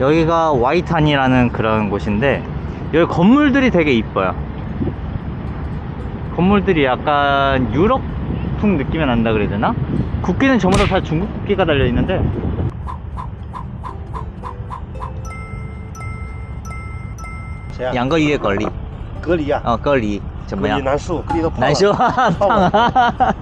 여기가 와이탄이라는 그런 곳인데 여기 건물들이 되게 이뻐요 건물들이 약간 유럽풍 느낌이 난다 그래야 되나? 국기는 전부 다, 다 중국 국기가 달려있는데 谁呀、两个月隔离隔离呀、哦隔离怎么样隔离难受，隔离都胖了难受胖啊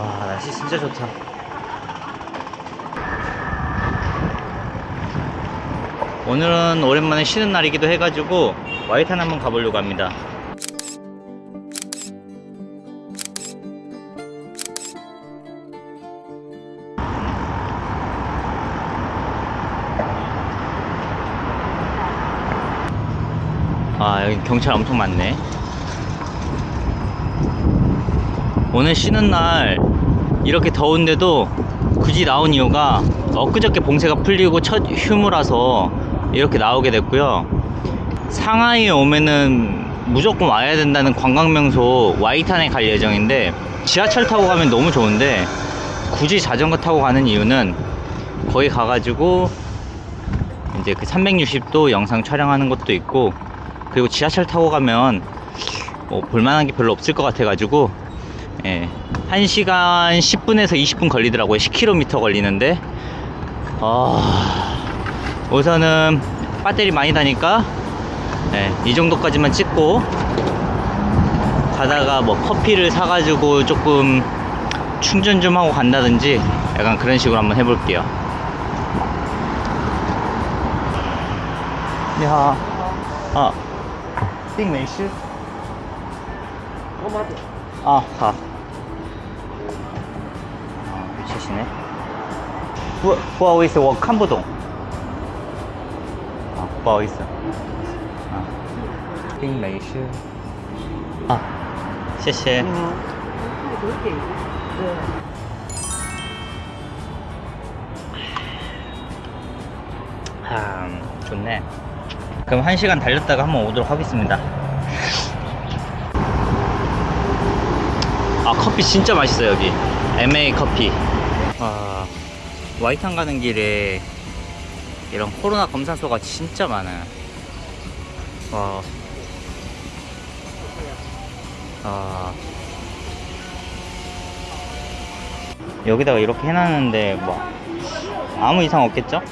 와 날씨 진짜 좋다. 오늘은 오랜만에 쉬는 날이기도 해가지고 와이탄 한번 가보려고 합니다. 아 여기 경찰 엄청 많네 오늘 쉬는 날 이렇게 더운데도 굳이 나온 이유가 엊그저께 봉쇄가 풀리고 첫 휴무라서 이렇게 나오게 됐고요. 상하이에 오면은 무조건 와야 된다는 관광명소 와이탄에 갈 예정인데 지하철 타고 가면 너무 좋은데 굳이 자전거 타고 가는 이유는 거기 가가지고 이제 그 360도 영상 촬영하는 것도 있고 그리고 지하철 타고 가면 뭐 볼만한 게 별로 없을 것 같아 가지고 예, 1시간 10분에서 20분 걸리더라고요. 10km 걸리는데. 어, 우선은 배터리 많이 다니까 예, 이 정도까지만 찍고 가다가 뭐 커피를 사가지고 조금 충전 좀 하고 간다든지 약간 그런 식으로 한번 해볼게요. 야, 아, 띵 메이시? 啊，好。 어, 계시네. 후아웨이스 워 캄보동. 아 후아웨이스 아. 핑레이시 아谢谢 아, 음. 좋네. 그럼 한 시간 달렸다가 한번 오도록 하겠습니다. 아 커피 진짜 맛있어요 여기. MA 커피. 와이탄 가는 길에 이런 코로나 검사소가 진짜 많아요 와 아, 여기다가 이렇게 해놨는데 뭐 아무 이상 없겠죠?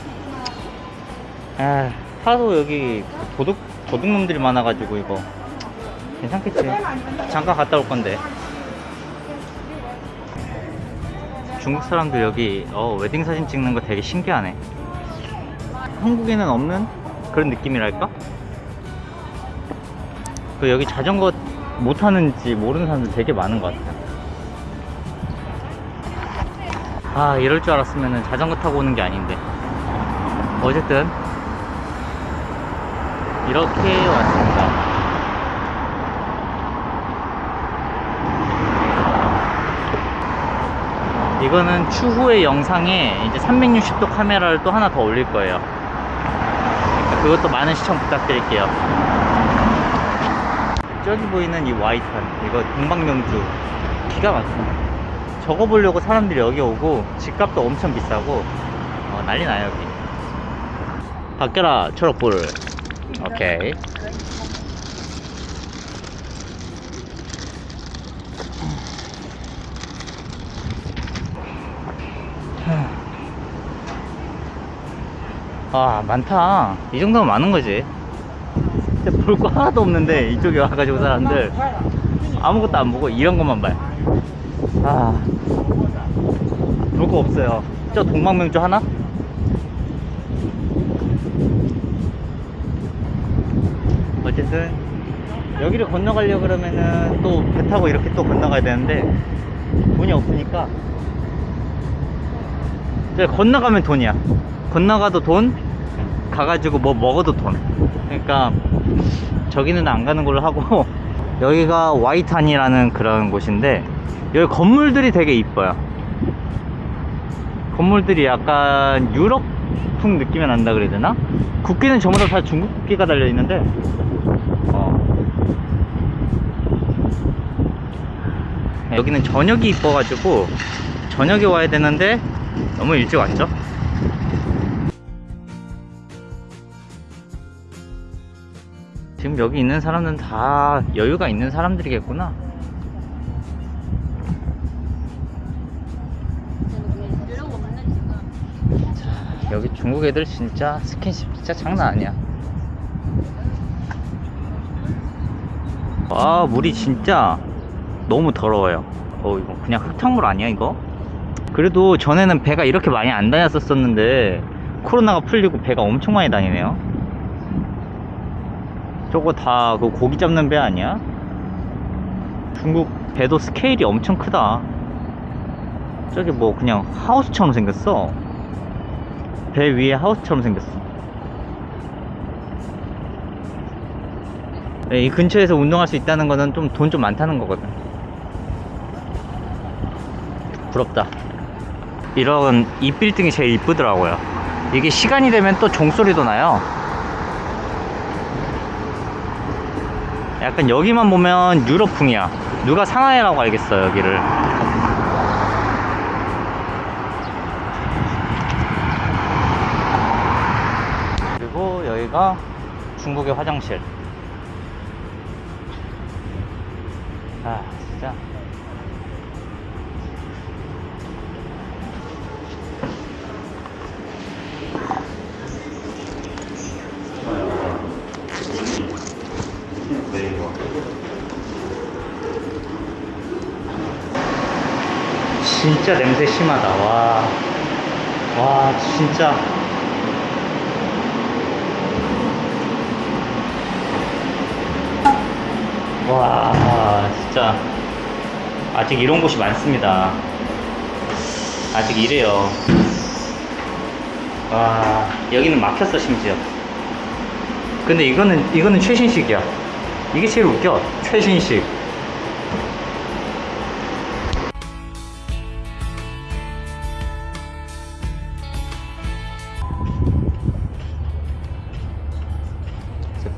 아, 하도 여기 도둑 도둑놈들이 많아가지고 이거 괜찮겠지. 잠깐 갔다 올 건데. 중국 사람들 여기 어, 웨딩 사진 찍는 거 되게 신기하네. 한국에는 없는 그런 느낌이랄까? 그 여기 자전거 못 타는지 모르는 사람들 되게 많은 것 같아요. 아 이럴 줄 알았으면 자전거 타고 오는 게 아닌데. 어쨌든 이렇게 왔습니다. 이거는 추후의 영상에 이제 360도 카메라를 또 하나 더 올릴 거예요. 그것도 많은 시청 부탁드릴게요. 저기 보이는 이 와이탄, 이거 동방명주 기가 막힙니다. 저거 보려고 사람들이 여기 오고 집값도 엄청 비싸고 어, 난리 나요 여기. 바뀌어라 초록불. 오케이. 아 많다. 이 정도면 많은 거지. 진짜 볼 거 하나도 없는데 이쪽에 와가지고 사람들 아무것도 안 보고 이런 것만 봐요. 아볼 거 없어요. 저 동방명주 하나? 어쨌든 여기를 건너가려 그러면은 또 배 타고 이렇게 또 건너가야 되는데 돈이 없으니까. 저 건너가면 돈이야. 건너가도 돈 가가지고 뭐 먹어도 돈 그러니까 저기는 안 가는 걸로 하고 여기가 와이탄이라는 그런 곳인데 여기 건물들이 되게 이뻐요 건물들이 약간 유럽풍 느낌이 난다 그래야 되나? 국기는 전부 다, 다 중국 국기가 달려 있는데. 어. 여기는 저녁이 이뻐가지고 저녁에 와야 되는데 너무 일찍 왔죠? 지금 여기 있는 사람들은 다 여유가 있는 사람들이겠구나. 자, 여기 중국 애들 진짜 스킨십 진짜 장난 아니야. 와, 물이 진짜 너무 더러워요. 어, 이거 그냥 흙탕물 아니야, 이거? 그래도 전에는 배가 이렇게 많이 안 다녔었었는데, 코로나가 풀리고 배가 엄청 많이 다니네요. 저거 다 그 고기 잡는 배 아니야? 중국 배도 스케일이 엄청 크다. 저기 뭐 그냥 하우스처럼 생겼어. 배 위에 하우스처럼 생겼어. 네, 이 근처에서 운동할 수 있다는 거는 좀돈좀 많다는 거거든. 부럽다. 이런 이 빌딩이 제일 이쁘더라고요. 이게 시간이 되면 또 종소리도 나요. 약간 여기만 보면 유럽풍이야. 누가 상하이라고 알겠어, 여기를. 그리고 여기가 중국의 화장실. 아, 진짜. 진짜 냄새 심하다. 와. 와, 진짜. 와, 진짜. 아직 이런 곳이 많습니다. 아직 이래요. 와, 여기는 막혔어, 심지어. 근데 이거는, 이거는 최신식이야. 이게 제일 웃겨. 최신식.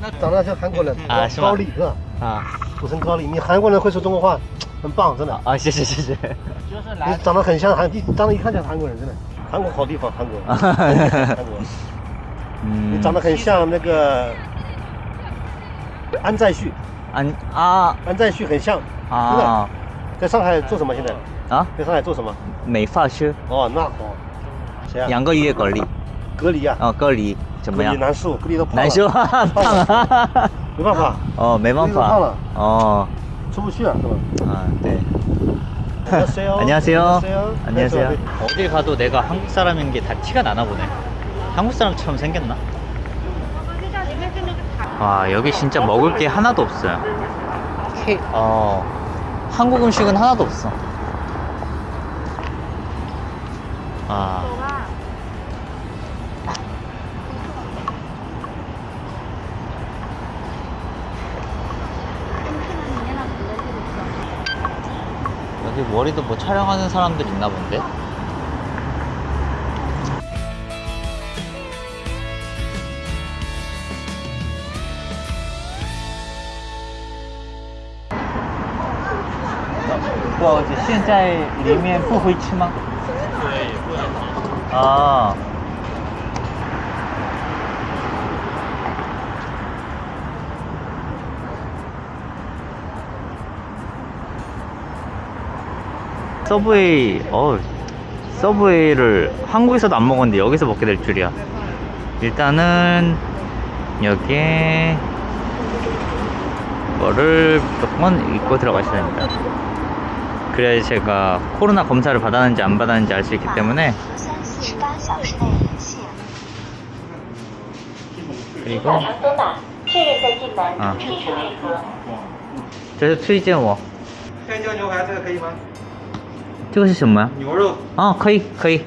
那长得像韩国人 啊是吗高丽是吧？啊土生高丽，你韩国人会说中国话，很棒，真的。啊！谢谢谢谢。你就是来长得很像韩，你长得一看像韩国人，真的。韩国好地方，韩国。韩国，嗯你长得很像那个安在旭，安啊安在旭很像。真的，啊在上海做什么？现在啊！在上海做什么？美发师，哦，那好。谁啊？两个月隔离。隔离啊。哦，隔离怎么样隔离？难受，隔离都胖了难受，胖了。没办法，哦，没办法隔离都胖了。哦，出不去啊，是吧？아, 네. 안녕하세요. 안녕하세요. 안녕하세요. 안녕하세요. 네. 어딜 가도 내가 한국 사람인 게 다 티가 나나 보네. 한국 사람처럼 생겼나? 와, 여기 진짜 먹을 게 하나도 없어요. 케, 어, 한국 음식은 하나도 없어. 아. 머리도 뭐 촬영하는 사람들 있나 본데? 와, 现在里面不会吃吗？对，不能啊。 서브웨이, 어, 서브웨이를 한국에서도 안 먹었는데 여기서 먹게 될 줄이야. 일단은 여기에 거를 무조건 입고 들어가셔야 됩니다. 그래야 제가 코로나 검사를 받았는지 안 받았는지 알 수 있기 때문에 四十八小时内隐性。 그리고 小肠收纳，确认在进门啊必须配合。这是推荐我黑椒牛排这个可以吗？ 这个是什么呀？牛肉哦，可以可以。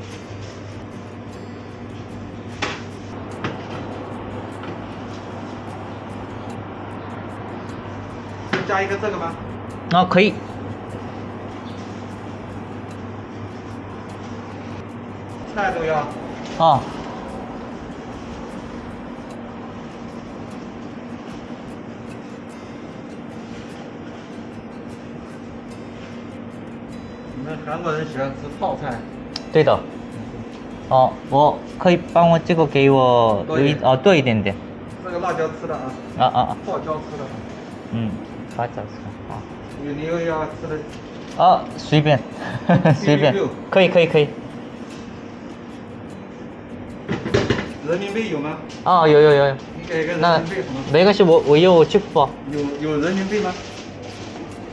加一个这个吗？哦，可以。菜都要。哦，们韩国人喜欢吃泡菜，对的。哦，我可以帮我这个给我多一点有一哦多一点点。这个辣椒吃的啊，啊啊啊，泡椒吃的。嗯，发饺子啊。你你又要吃的，啊，随便，随便，可以可以可以。人民币有吗？哦，有有有有。你给个人那民币好吗？没关系，我我有支付宝。有有人民币吗？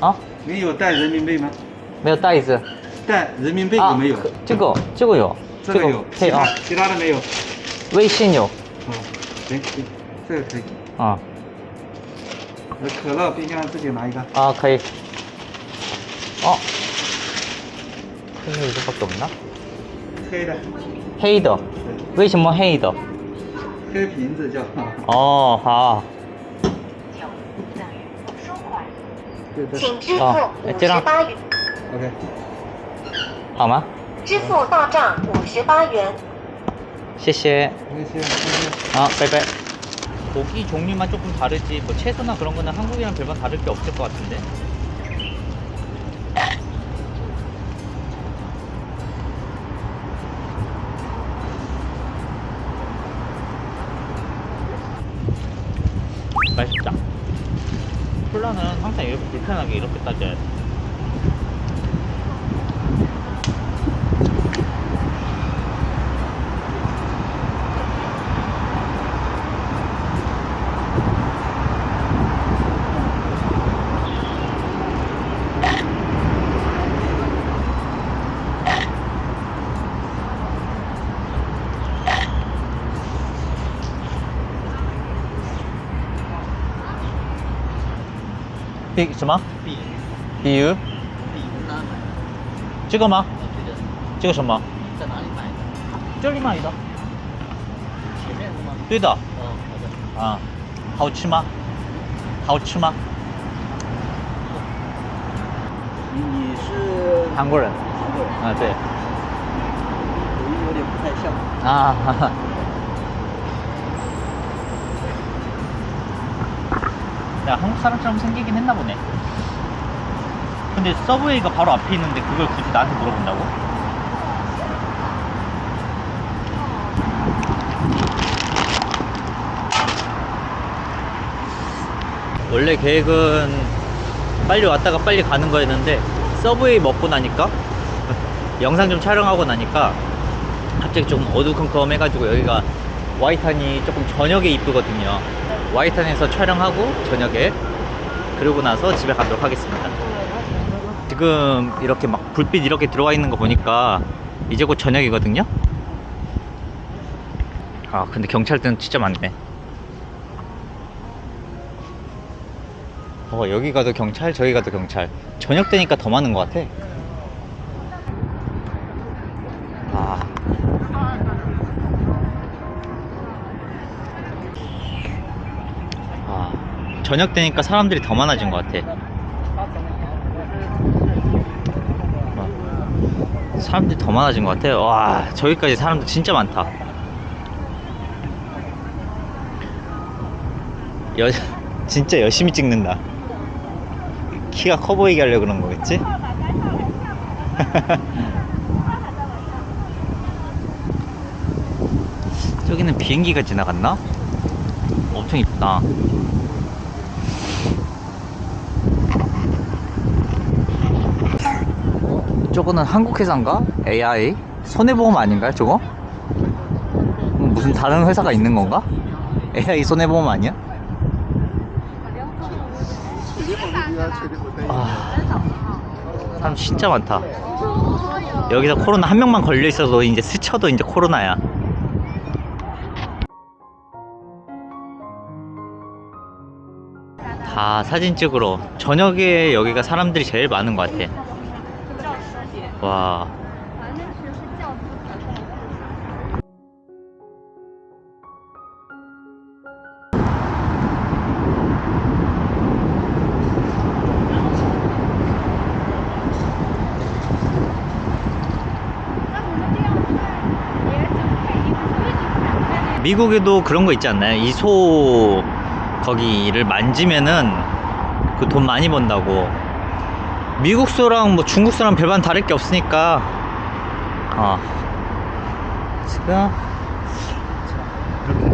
啊，你有带人民币吗？没有袋子。但人民币没有。这个这个有。这个有配啊。其他的没有。微信有。嗯行行这个可以。啊。可乐冰箱自己拿一个。啊可以。哦。这个我就不懂了黑的。黑的？为什么黑的？黑瓶子叫。哦好。请支付接到 OK。好吗？支付到账五十八元。谢谢。谢谢，谢谢。 아, 빼빼. 고기 종류만 조금 다르지 뭐 채소나 그런 거는 한국이랑 별반 다를 게 없을 것 같은데. 맛있다. 콜라는 항상 이렇게 불편하게 이렇게 따져야 돼. 비, 什么?比比如?比哪买？这个吗?对的，这个什么?在哪里买的？这里买的.前面是吗？对的.哦，好的。啊，好吃吗？好吃吗？你你是韩国人韩国人，啊，对口音有点不太像。啊，哈哈。 야, 한국 사람처럼 생기긴 했나 보네. 근데 서브웨이가 바로 앞에 있는데 그걸 굳이 나한테 물어본다고? 원래 계획은 빨리 왔다가 빨리 가는 거였는데 서브웨이 먹고 나니까 영상 좀 촬영하고 나니까 갑자기 좀 어두컴컴 해가지고 여기가 와이탄이 조금 저녁에 이쁘거든요 와이탄에서 촬영하고 저녁에 그러고 나서 집에 가도록 하겠습니다. 지금 이렇게 막 불빛 이렇게 들어와 있는 거 보니까 이제 곧 저녁이거든요? 아 근데 경찰들은 진짜 많네. 어 여기 가도 경찰 저기 가도 경찰. 저녁 되니까 더 많은 것 같아. 아 저녁 되니까 사람들이 더 많아진 것 같아. 와, 사람들이 더 많아진 것 같아. 와, 저기까지 사람들 진짜 많다. 여, 진짜 열심히 찍는다. 키가 커 보이게 하려고 그런 거겠지? 저기는 비행기가 지나갔나? 엄청 이쁘다. 저거는 한국 회사인가? AI? 손해보험 아닌가요, 저거? 음, 무슨 다른 회사가 있는 건가? AI 손해보험 아니야? 아, 사람 진짜 많다. 여기서 코로나 한 명만 걸려 있어도 이제 스쳐도 이제 코로나야. 다 사진 찍으러 저녁에 여기가 사람들이 제일 많은 것 같아 와 미국에도 그런 거 있지 않나요? 이 소 거기를 만지면은 그 돈 많이 번다고. 미국 소랑 뭐 중국 소랑 별반 다를 게 없으니까. 어. 지금 이렇게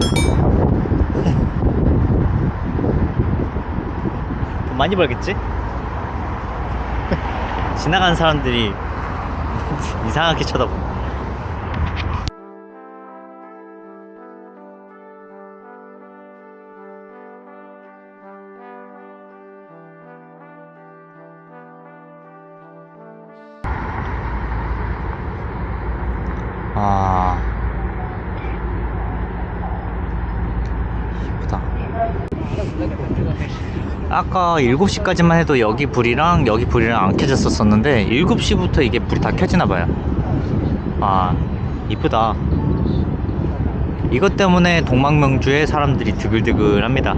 돈 많이 벌겠지? 지나가는 사람들이 이상하게 쳐다보. 아까 7시까지만 해도 여기 불이랑 여기 불이랑 안 켜졌었었는데 7시부터 이게 불이 다 켜지나 봐요. 아 이쁘다. 이것 때문에 동방명주에 사람들이 드글드글 합니다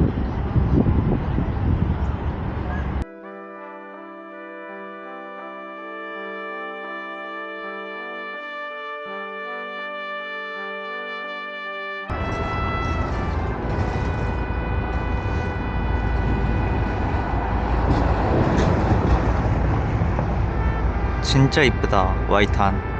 진짜 이쁘다. 와이탄